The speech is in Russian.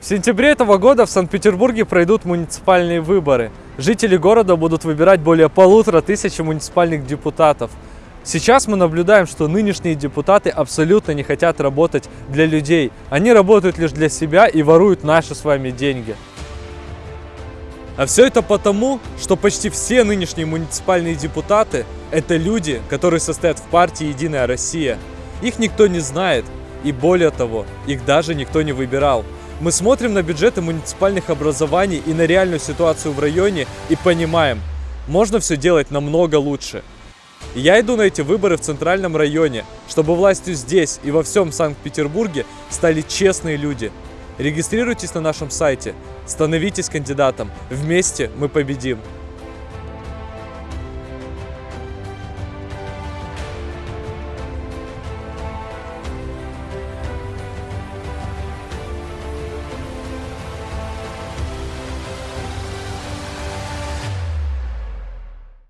В сентябре этого года в Санкт-Петербурге пройдут муниципальные выборы. Жители города будут выбирать более полутора тысяч муниципальных депутатов. Сейчас мы наблюдаем, что нынешние депутаты абсолютно не хотят работать для людей. Они работают лишь для себя и воруют наши с вами деньги. А все это потому, что почти все нынешние муниципальные депутаты – это люди, которые состоят в партии «Единая Россия». Их никто не знает, и более того, их даже никто не выбирал. Мы смотрим на бюджеты муниципальных образований и на реальную ситуацию в районе и понимаем, можно все делать намного лучше. Я иду на эти выборы в центральном районе, чтобы властью здесь и во всем Санкт-Петербурге стали честные люди. Регистрируйтесь на нашем сайте, становитесь кандидатом, вместе мы победим.